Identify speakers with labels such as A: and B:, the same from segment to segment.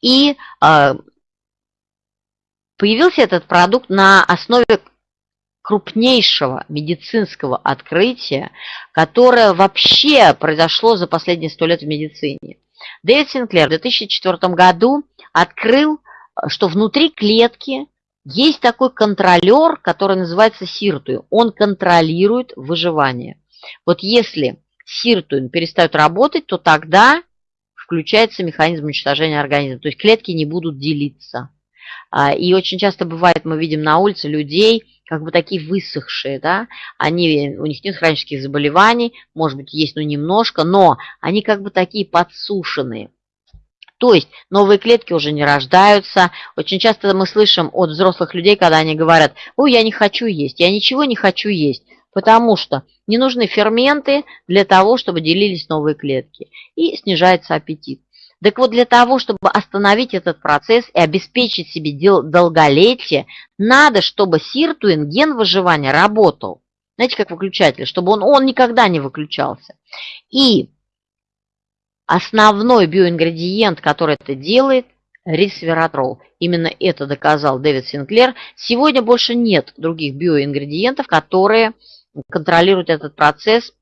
A: И э, появился этот продукт на основе крупнейшего медицинского открытия, которое вообще произошло за последние сто лет в медицине. Дэвид Синклер в 2004 году открыл, что внутри клетки есть такой контролер, который называется сиртуин. Он контролирует выживание. Вот если сиртуин перестает работать, то тогда включается механизм уничтожения организма. То есть клетки не будут делиться. А, и очень часто бывает, мы видим на улице людей, как бы такие высохшие, да, они, у них нет хронических заболеваний, может быть, есть, ну, немножко, но они как бы такие подсушенные. То есть новые клетки уже не рождаются. Очень часто мы слышим от взрослых людей, когда они говорят, ой, я не хочу есть, я ничего не хочу есть, потому что не нужны ферменты для того, чтобы делились новые клетки. И снижается аппетит. Так вот, для того, чтобы остановить этот процесс и обеспечить себе долголетие, надо, чтобы сиртуин, ген выживания, работал. Знаете, как выключатель, чтобы он, он никогда не выключался. И основной биоингредиент, который это делает, ресвератрол. Именно это доказал Дэвид Синклер. Сегодня больше нет других биоингредиентов, которые контролируют этот процесс.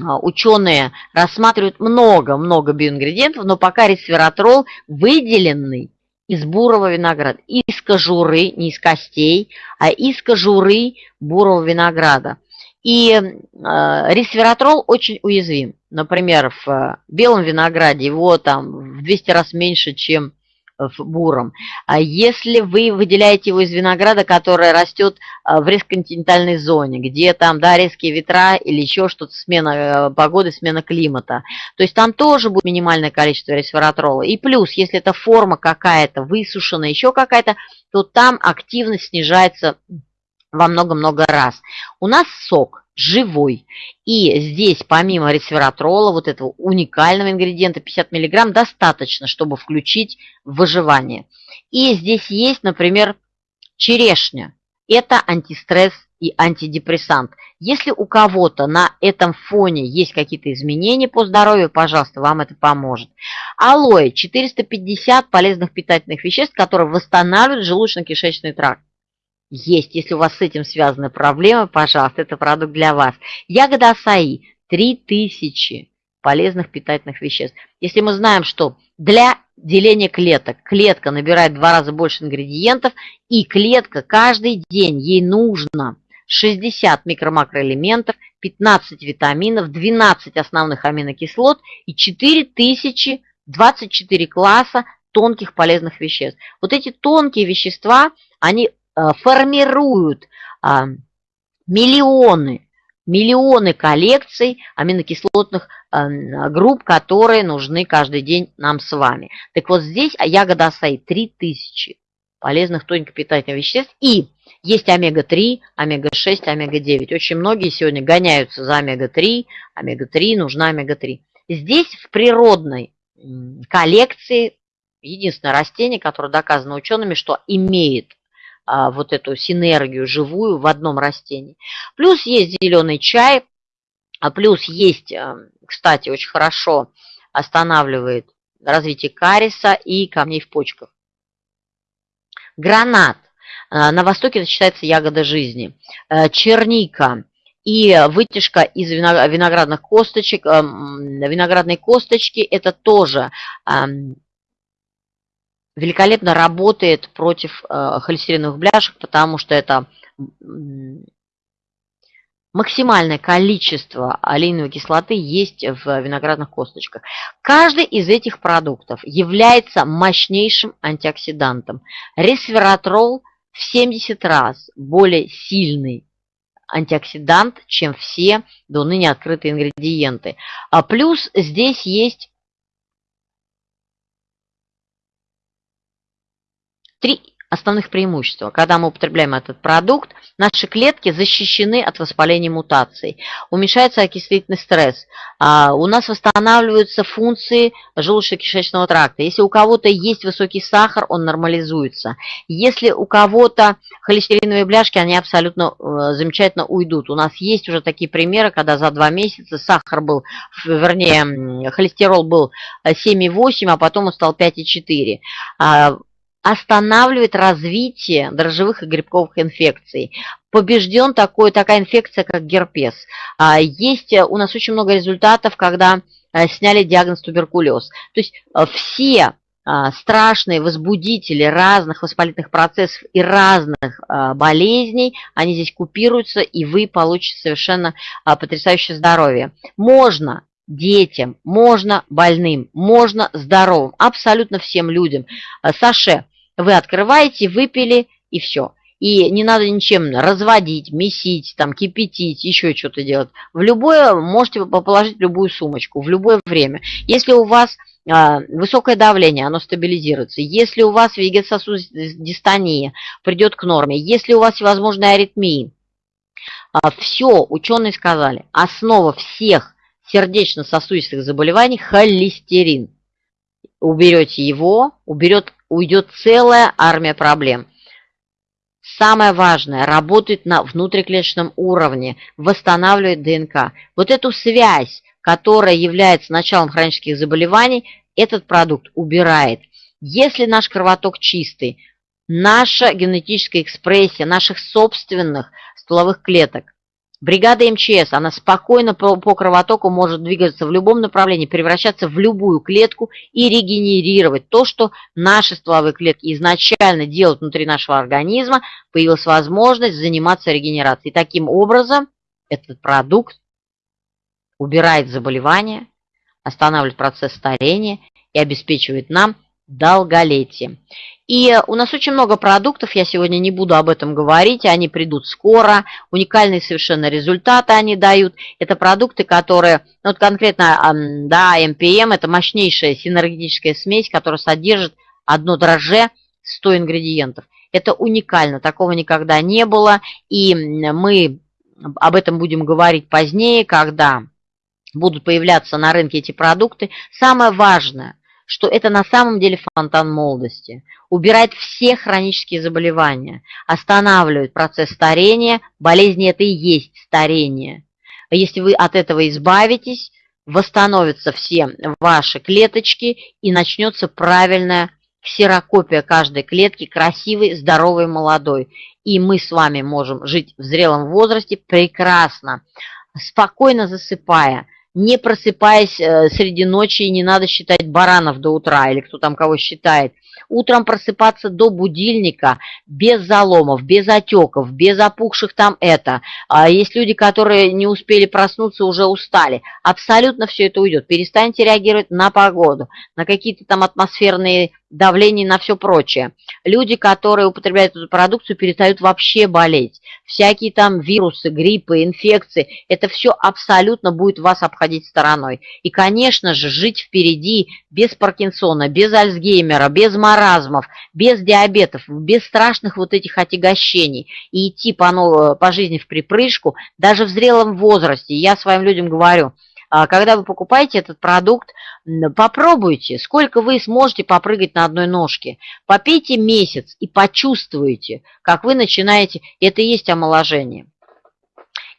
A: А, ученые рассматривают много-много биоингредиентов, но пока ресвератрол выделенный из бурого винограда, из кожуры, не из костей, а из кожуры бурого винограда. И э, ресвератрол очень уязвим. Например, в э, белом винограде его там в 200 раз меньше, чем в буром. А если вы выделяете его из винограда, который растет э, в резконтинентальной зоне, где там, да, резкие ветра или еще что-то, смена э, погоды, смена климата, то есть там тоже будет минимальное количество ресвератрола. И плюс, если это форма какая-то, высушенная, еще какая-то, то там активность снижается во много-много раз. У нас сок живой. И здесь помимо ресвератрола, вот этого уникального ингредиента 50 мг, достаточно, чтобы включить выживание. И здесь есть, например, черешня. Это антистресс и антидепрессант. Если у кого-то на этом фоне есть какие-то изменения по здоровью, пожалуйста, вам это поможет. Алоэ – 450 полезных питательных веществ, которые восстанавливают желудочно-кишечный тракт есть. Если у вас с этим связаны проблемы, пожалуйста, это продукт для вас. Ягода асаи – 3000 полезных питательных веществ. Если мы знаем, что для деления клеток клетка набирает в два раза больше ингредиентов, и клетка каждый день, ей нужно 60 микро-макроэлементов, 15 витаминов, 12 основных аминокислот и 4024 класса тонких полезных веществ. Вот эти тонкие вещества, они формируют а, миллионы, миллионы коллекций аминокислотных э, групп, которые нужны каждый день нам с вами. Так вот здесь ягода асаи 3000 полезных тоненьких питательных веществ. И есть омега-3, омега-6, омега-9. Очень многие сегодня гоняются за омега-3. Омега-3, нужна омега-3. Здесь в природной коллекции единственное растение, которое доказано учеными, что имеет а, вот эту синергию живую в одном растении. Плюс есть зеленый чай, а плюс есть, а, кстати, очень хорошо останавливает развитие кариеса и камней в почках. Гранат. А, на Востоке это считается ягода жизни. А, черника и вытяжка из виноградных косточек, виноградной косточки, это тоже великолепно работает против э, холестериновых бляшек, потому что это максимальное количество олейновой кислоты есть в виноградных косточках. Каждый из этих продуктов является мощнейшим антиоксидантом. Ресвератрол в 70 раз более сильный антиоксидант, чем все до ныне открытые ингредиенты. А плюс здесь есть Три основных преимущества. Когда мы употребляем этот продукт, наши клетки защищены от воспаления мутаций, уменьшается окислительный стресс, а, у нас восстанавливаются функции желудочно-кишечного тракта. Если у кого-то есть высокий сахар, он нормализуется. Если у кого-то холестериновые бляшки, они абсолютно э, замечательно уйдут. У нас есть уже такие примеры, когда за два месяца сахар был, вернее, холестерол был 7,8, а потом он стал 5,4 останавливает развитие дрожжевых и грибковых инфекций. Побежден такой, такая инфекция, как герпес. А, есть у нас очень много результатов, когда а, сняли диагноз туберкулез. То есть а, все страшные возбудители разных воспалительных процессов и разных болезней, они здесь купируются, и вы получите совершенно потрясающее здоровье. Можно детям, можно больным, можно здоровым, абсолютно всем людям. Саше, вы открываете, выпили и все. И не надо ничем разводить, месить, там, кипятить, еще что-то делать. В любое, можете положить любую сумочку, в любое время. Если у вас а, высокое давление, оно стабилизируется. Если у вас вегетососудистая дистония, придет к норме. Если у вас всевозможные аритмии, а, все, ученые сказали, основа всех сердечно-сосудистых заболеваний – холестерин. Уберете его, уберет уйдет целая армия проблем. Самое важное, работает на внутриклеточном уровне, восстанавливает ДНК. Вот эту связь, которая является началом хронических заболеваний, этот продукт убирает. Если наш кровоток чистый, наша генетическая экспрессия наших собственных стволовых клеток Бригада МЧС, она спокойно по, по кровотоку может двигаться в любом направлении, превращаться в любую клетку и регенерировать то, что наши стволовые клетки изначально делают внутри нашего организма, появилась возможность заниматься регенерацией. И таким образом этот продукт убирает заболевания, останавливает процесс старения и обеспечивает нам долголетие. И у нас очень много продуктов, я сегодня не буду об этом говорить, они придут скоро, уникальные совершенно результаты они дают. Это продукты, которые, ну, вот конкретно, да, МПМ, это мощнейшая синергетическая смесь, которая содержит одно дрожже 100 ингредиентов. Это уникально, такого никогда не было, и мы об этом будем говорить позднее, когда будут появляться на рынке эти продукты. Самое важное – что это на самом деле фонтан молодости. Убирает все хронические заболевания, останавливает процесс старения, болезни это и есть старение. Если вы от этого избавитесь, восстановятся все ваши клеточки и начнется правильная ксерокопия каждой клетки, красивой, здоровой, молодой. И мы с вами можем жить в зрелом возрасте прекрасно, спокойно засыпая, не просыпаясь э, среди ночи, не надо считать баранов до утра, или кто там кого считает. Утром просыпаться до будильника, без заломов, без отеков, без опухших там это. А есть люди, которые не успели проснуться, уже устали. Абсолютно все это уйдет. Перестаньте реагировать на погоду, на какие-то там атмосферные давление на все прочее. Люди, которые употребляют эту продукцию, перестают вообще болеть. Всякие там вирусы, гриппы, инфекции, это все абсолютно будет вас обходить стороной. И, конечно же, жить впереди без Паркинсона, без Альцгеймера, без маразмов, без диабетов, без страшных вот этих отягощений и идти по, по жизни в припрыжку, даже в зрелом возрасте. Я своим людям говорю – когда вы покупаете этот продукт, попробуйте, сколько вы сможете попрыгать на одной ножке. Попейте месяц и почувствуете, как вы начинаете, это и есть омоложение.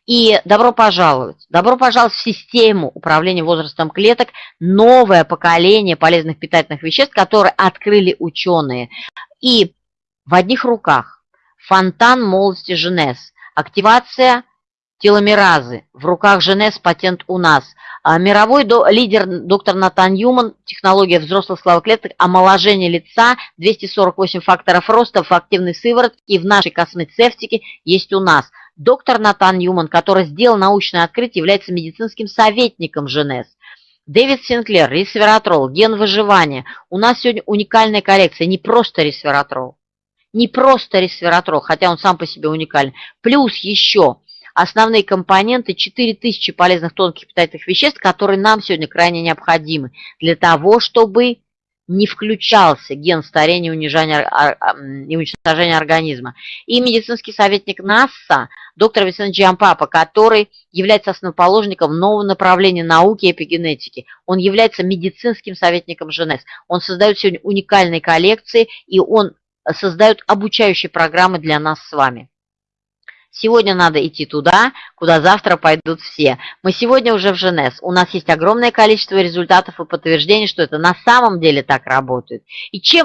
A: И добро пожаловать. Добро пожаловать в систему управления возрастом клеток, новое поколение полезных питательных веществ, которые открыли ученые. И в одних руках фонтан молодости Женес, активация теломеразы. В руках Женес патент у нас. А мировой до, лидер доктор Натан Юман, технология взрослых славоклеток, омоложение лица, 248 факторов роста в активной сыворотке и в нашей космецевтике есть у нас. Доктор Натан Юман, который сделал научное открытие, является медицинским советником Женес. Дэвид Синклер, ресвератрол, ген выживания. У нас сегодня уникальная коллекция, не просто ресвератрол. Не просто ресвератрол, хотя он сам по себе уникален. Плюс еще основные компоненты 4000 полезных тонких питательных веществ, которые нам сегодня крайне необходимы для того, чтобы не включался ген старения и уничтожения организма. И медицинский советник НАСА, доктор Висен Джампапа, который является основоположником нового направления науки и эпигенетики. Он является медицинским советником ЖНС. Он создает сегодня уникальные коллекции, и он создает обучающие программы для нас с вами. Сегодня надо идти туда, куда завтра пойдут все. Мы сегодня уже в Женес. У нас есть огромное количество результатов и подтверждений, что это на самом деле так работает. И чем